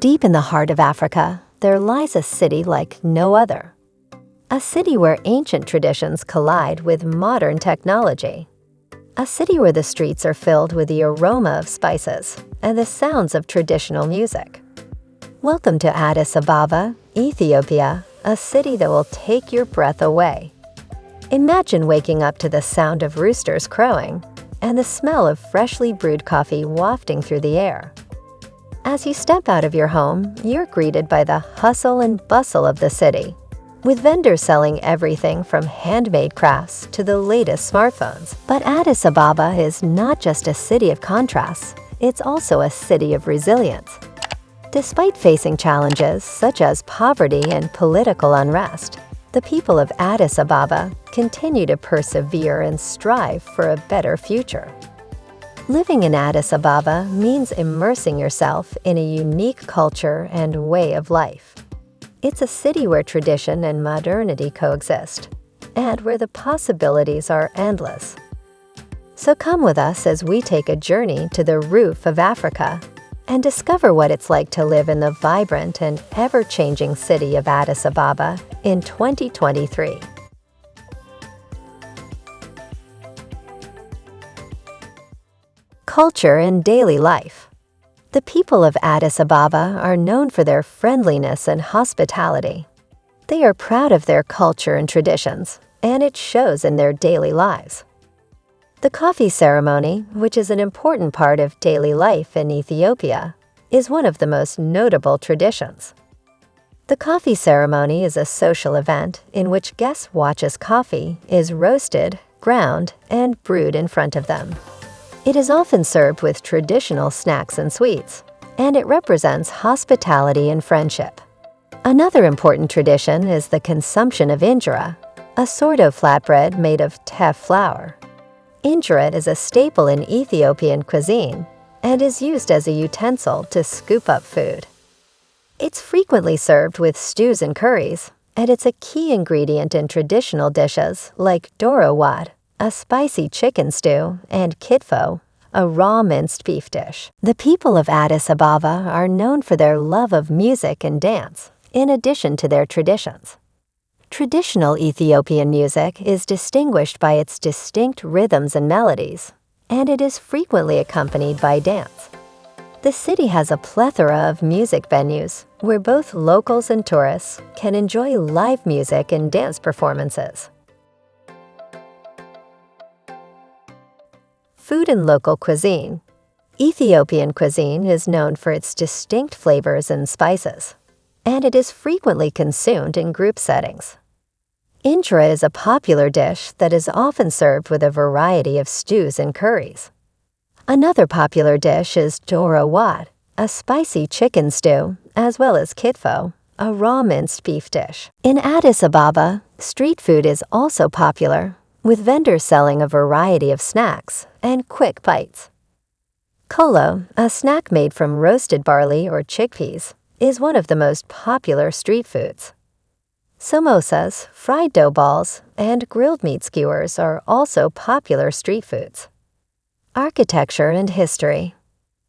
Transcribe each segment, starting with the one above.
Deep in the heart of Africa, there lies a city like no other. A city where ancient traditions collide with modern technology. A city where the streets are filled with the aroma of spices and the sounds of traditional music. Welcome to Addis Ababa, Ethiopia, a city that will take your breath away. Imagine waking up to the sound of roosters crowing and the smell of freshly brewed coffee wafting through the air. As you step out of your home, you're greeted by the hustle and bustle of the city, with vendors selling everything from handmade crafts to the latest smartphones. But Addis Ababa is not just a city of contrasts, it's also a city of resilience. Despite facing challenges such as poverty and political unrest, the people of Addis Ababa continue to persevere and strive for a better future. Living in Addis Ababa means immersing yourself in a unique culture and way of life. It's a city where tradition and modernity coexist, and where the possibilities are endless. So come with us as we take a journey to the roof of Africa and discover what it's like to live in the vibrant and ever-changing city of Addis Ababa in 2023. Culture and daily life. The people of Addis Ababa are known for their friendliness and hospitality. They are proud of their culture and traditions, and it shows in their daily lives. The coffee ceremony, which is an important part of daily life in Ethiopia, is one of the most notable traditions. The coffee ceremony is a social event in which guests watch as coffee is roasted, ground, and brewed in front of them. It is often served with traditional snacks and sweets, and it represents hospitality and friendship. Another important tradition is the consumption of injera, a sort of flatbread made of teff flour. Injera is a staple in Ethiopian cuisine and is used as a utensil to scoop up food. It's frequently served with stews and curries, and it's a key ingredient in traditional dishes like doro wat, a spicy chicken stew, and kitfo, a raw minced beef dish. The people of Addis Ababa are known for their love of music and dance, in addition to their traditions. Traditional Ethiopian music is distinguished by its distinct rhythms and melodies, and it is frequently accompanied by dance. The city has a plethora of music venues where both locals and tourists can enjoy live music and dance performances. Food and local cuisine. Ethiopian cuisine is known for its distinct flavors and spices, and it is frequently consumed in group settings. Injera is a popular dish that is often served with a variety of stews and curries. Another popular dish is doro wat, a spicy chicken stew, as well as kitfo, a raw minced beef dish. In Addis Ababa, street food is also popular, with vendors selling a variety of snacks and quick bites. Kolo, a snack made from roasted barley or chickpeas, is one of the most popular street foods. Samosas, fried dough balls, and grilled meat skewers are also popular street foods. Architecture and History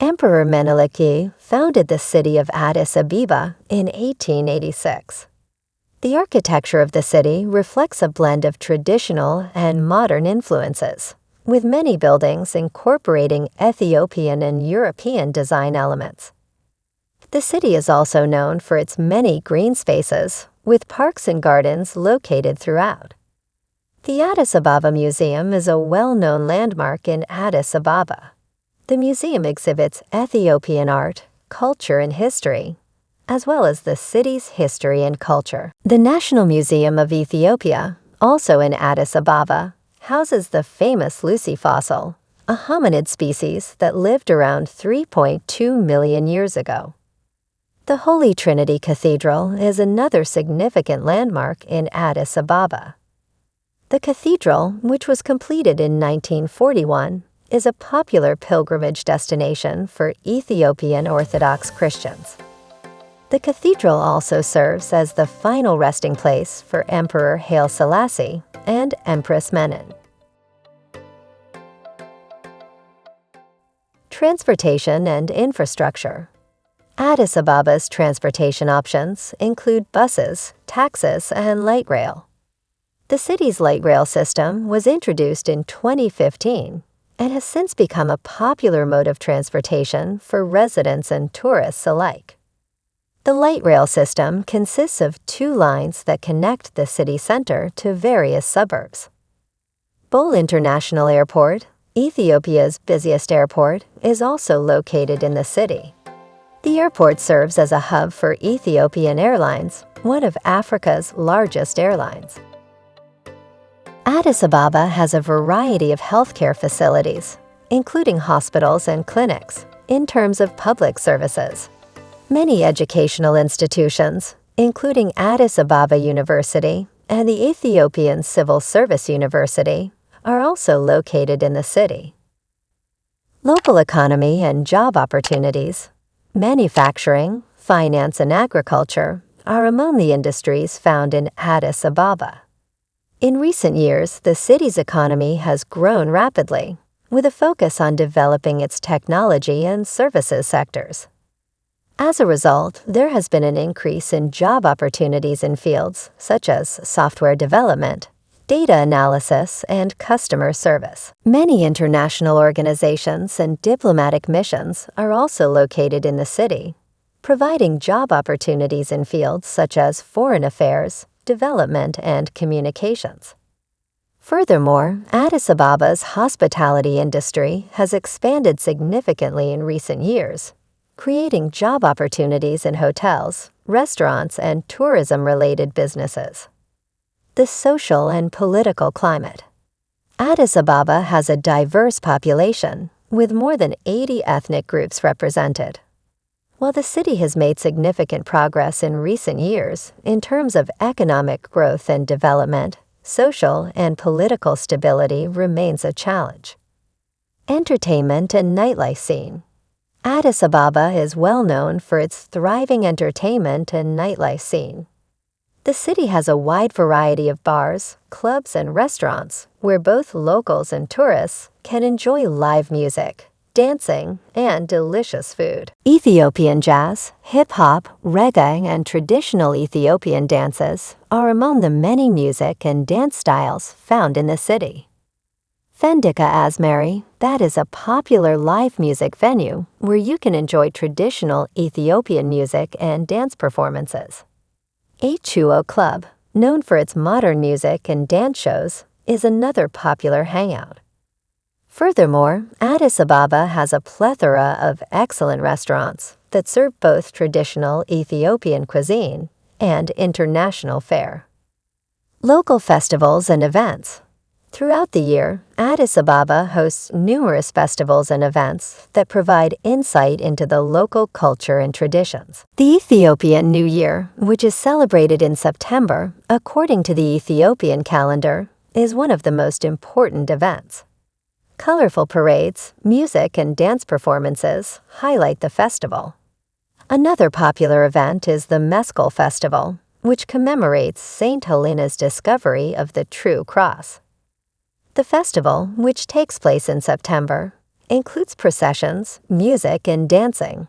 Emperor Menelik I founded the city of Addis Ababa in 1886. The architecture of the city reflects a blend of traditional and modern influences, with many buildings incorporating Ethiopian and European design elements. The city is also known for its many green spaces, with parks and gardens located throughout. The Addis Ababa Museum is a well-known landmark in Addis Ababa. The museum exhibits Ethiopian art, culture, and history, as well as the city's history and culture. The National Museum of Ethiopia, also in Addis Ababa, houses the famous Lucy fossil, a hominid species that lived around 3.2 million years ago. The Holy Trinity Cathedral is another significant landmark in Addis Ababa. The cathedral, which was completed in 1941, is a popular pilgrimage destination for Ethiopian Orthodox Christians. The cathedral also serves as the final resting place for Emperor Haile Selassie and Empress Menen. Transportation and infrastructure. Addis Ababa's transportation options include buses, taxis, and light rail. The city's light rail system was introduced in 2015 and has since become a popular mode of transportation for residents and tourists alike. The light rail system consists of two lines that connect the city center to various suburbs. Bole International Airport, Ethiopia's busiest airport, is also located in the city. The airport serves as a hub for Ethiopian Airlines, one of Africa's largest airlines. Addis Ababa has a variety of healthcare facilities, including hospitals and clinics, in terms of public services. Many educational institutions, including Addis Ababa University and the Ethiopian Civil Service University, are also located in the city. Local economy and job opportunities Manufacturing, finance, and agriculture are among the industries found in Addis Ababa. In recent years, the city's economy has grown rapidly, with a focus on developing its technology and services sectors. As a result, there has been an increase in job opportunities in fields such as software development, data analysis, and customer service. Many international organizations and diplomatic missions are also located in the city, providing job opportunities in fields such as foreign affairs, development, and communications. Furthermore, Addis Ababa's hospitality industry has expanded significantly in recent years, creating job opportunities in hotels, restaurants, and tourism-related businesses the social and political climate. Addis Ababa has a diverse population, with more than 80 ethnic groups represented. While the city has made significant progress in recent years in terms of economic growth and development, social and political stability remains a challenge. Entertainment and nightlife scene. Addis Ababa is well known for its thriving entertainment and nightlife scene. The city has a wide variety of bars, clubs, and restaurants where both locals and tourists can enjoy live music, dancing, and delicious food. Ethiopian jazz, hip hop, reggae, and traditional Ethiopian dances are among the many music and dance styles found in the city. Fendika Azmari, that is a popular live music venue where you can enjoy traditional Ethiopian music and dance performances. H2O Club, known for its modern music and dance shows, is another popular hangout. Furthermore, Addis Ababa has a plethora of excellent restaurants that serve both traditional Ethiopian cuisine and international fare. Local festivals and events Throughout the year, Addis Ababa hosts numerous festivals and events that provide insight into the local culture and traditions. The Ethiopian New Year, which is celebrated in September according to the Ethiopian calendar, is one of the most important events. Colorful parades, music, and dance performances highlight the festival. Another popular event is the Meskel Festival, which commemorates St. Helena's discovery of the true cross. The festival, which takes place in September, includes processions, music, and dancing.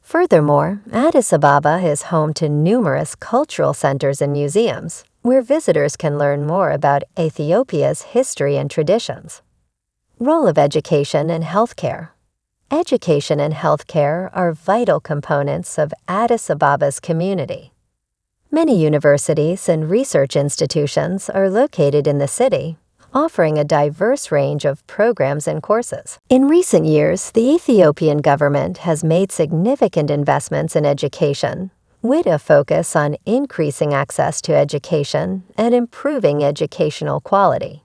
Furthermore, Addis Ababa is home to numerous cultural centers and museums, where visitors can learn more about Ethiopia's history and traditions. Role of education and healthcare. Education and healthcare are vital components of Addis Ababa's community. Many universities and research institutions are located in the city, offering a diverse range of programs and courses. In recent years, the Ethiopian government has made significant investments in education, with a focus on increasing access to education and improving educational quality.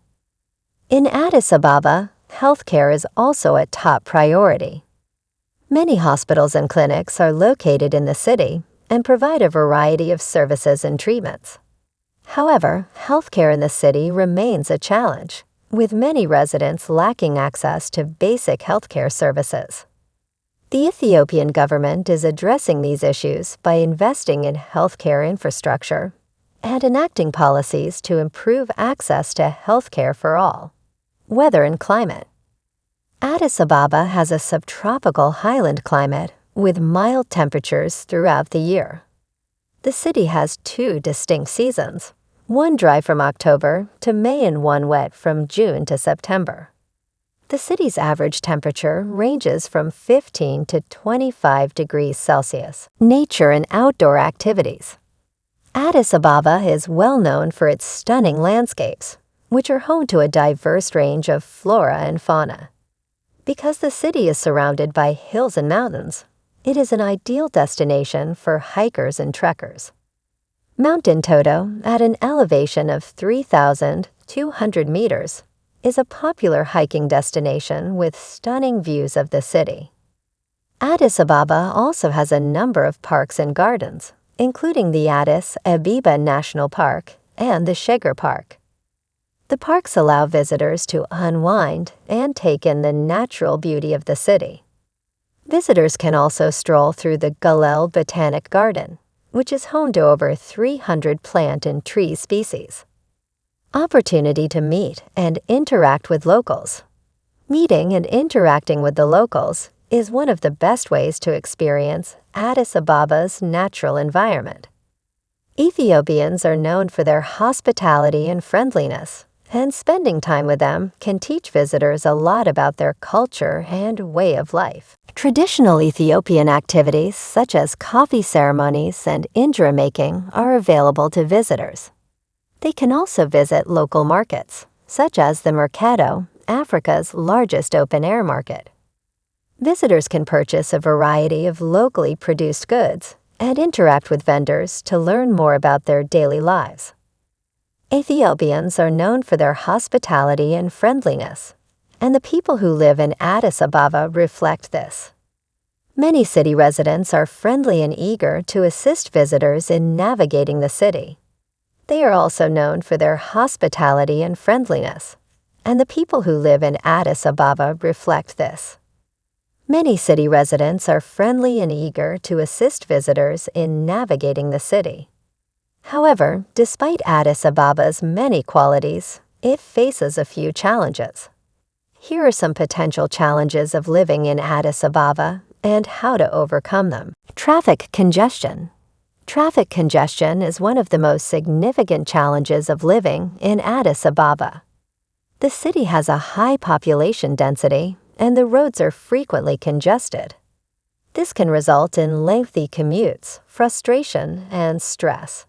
In Addis Ababa, healthcare is also a top priority. Many hospitals and clinics are located in the city and provide a variety of services and treatments. However, healthcare in the city remains a challenge, with many residents lacking access to basic healthcare services. The Ethiopian government is addressing these issues by investing in healthcare infrastructure and enacting policies to improve access to healthcare for all. Weather and climate. Addis Ababa has a subtropical highland climate with mild temperatures throughout the year. The city has two distinct seasons, one dry from October to May and one wet from June to September. The city's average temperature ranges from 15 to 25 degrees Celsius. Nature and outdoor activities. Addis Ababa is well known for its stunning landscapes, which are home to a diverse range of flora and fauna. Because the city is surrounded by hills and mountains, it is an ideal destination for hikers and trekkers. Mount Entoto, at an elevation of 3,200 meters, is a popular hiking destination with stunning views of the city. Addis Ababa also has a number of parks and gardens, including the Addis Ababa National Park and the Sheger Park. The parks allow visitors to unwind and take in the natural beauty of the city. Visitors can also stroll through the Galel Botanic Garden, which is home to over 300 plant and tree species. Opportunity to meet and interact with locals. Meeting and interacting with the locals is one of the best ways to experience Addis Ababa's natural environment. Ethiopians are known for their hospitality and friendliness, and spending time with them can teach visitors a lot about their culture and way of life. Traditional Ethiopian activities such as coffee ceremonies and injera making are available to visitors. They can also visit local markets, such as the Mercado, Africa's largest open-air market. Visitors can purchase a variety of locally produced goods and interact with vendors to learn more about their daily lives. Ethiopians are known for their hospitality and friendliness, and the people who live in Addis Ababa reflect this. Many city residents are friendly and eager to assist visitors in navigating the city. They are also known for their hospitality and friendliness, and the people who live in Addis Ababa reflect this. Many city residents are friendly and eager to assist visitors in navigating the city. However, despite Addis Ababa's many qualities, it faces a few challenges. Here are some potential challenges of living in Addis Ababa and how to overcome them. Traffic congestion. Traffic congestion is one of the most significant challenges of living in Addis Ababa. The city has a high population density and the roads are frequently congested. This can result in lengthy commutes, frustration, and stress.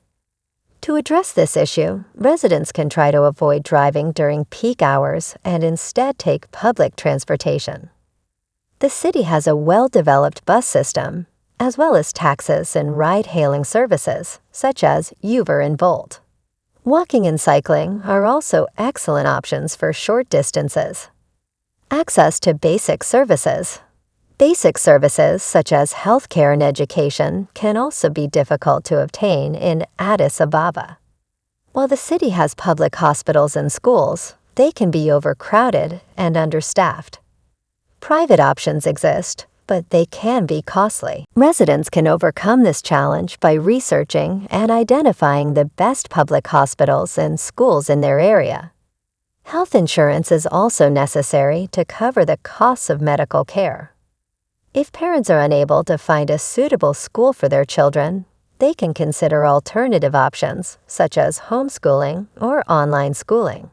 To address this issue, residents can try to avoid driving during peak hours and instead take public transportation. The city has a well-developed bus system as well as taxis and ride-hailing services, such as Uber and Bolt. Walking and cycling are also excellent options for short distances. Access to basic services. Basic services such as healthcare and education can also be difficult to obtain in Addis Ababa. While the city has public hospitals and schools, they can be overcrowded and understaffed. Private options exist, but they can be costly. Residents can overcome this challenge by researching and identifying the best public hospitals and schools in their area. Health insurance is also necessary to cover the costs of medical care. If parents are unable to find a suitable school for their children, they can consider alternative options such as homeschooling or online schooling.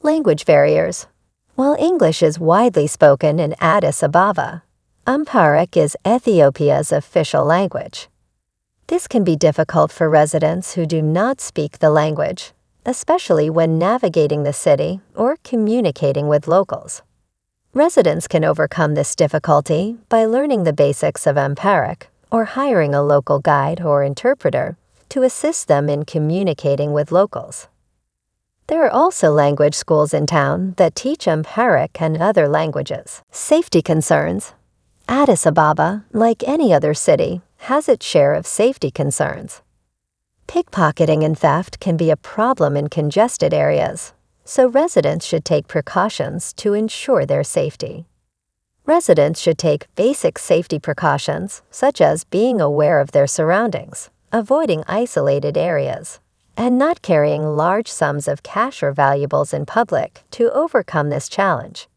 Language barriers. While English is widely spoken in Addis Ababa, Amharic is Ethiopia's official language. This can be difficult for residents who do not speak the language, especially when navigating the city or communicating with locals. Residents can overcome this difficulty by learning the basics of Amharic or hiring a local guide or interpreter to assist them in communicating with locals. There are also language schools in town that teach Amharic and other languages. Safety concerns Addis Ababa, like any other city, has its share of safety concerns. Pickpocketing and theft can be a problem in congested areas, so residents should take precautions to ensure their safety. Residents should take basic safety precautions, such as being aware of their surroundings, avoiding isolated areas, and not carrying large sums of cash or valuables in public to overcome this challenge.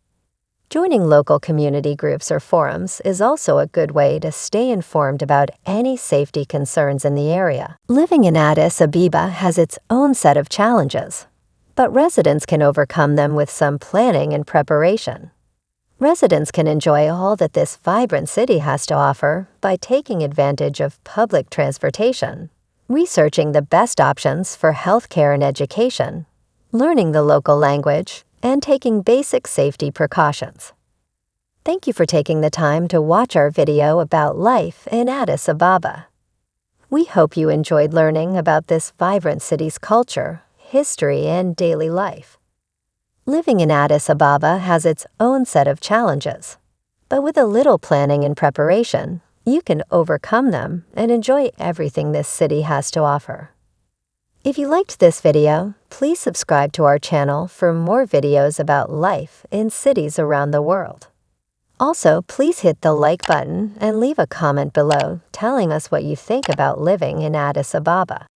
Joining local community groups or forums is also a good way to stay informed about any safety concerns in the area. Living in Addis Ababa has its own set of challenges, but residents can overcome them with some planning and preparation. Residents can enjoy all that this vibrant city has to offer by taking advantage of public transportation, researching the best options for healthcare and education, learning the local language, and taking basic safety precautions. Thank you for taking the time to watch our video about life in Addis Ababa. We hope you enjoyed learning about this vibrant city's culture, history, and daily life. Living in Addis Ababa has its own set of challenges, but with a little planning and preparation, you can overcome them and enjoy everything this city has to offer. If you liked this video, please subscribe to our channel for more videos about life in cities around the world. Also, please hit the like button and leave a comment below telling us what you think about living in Addis Ababa.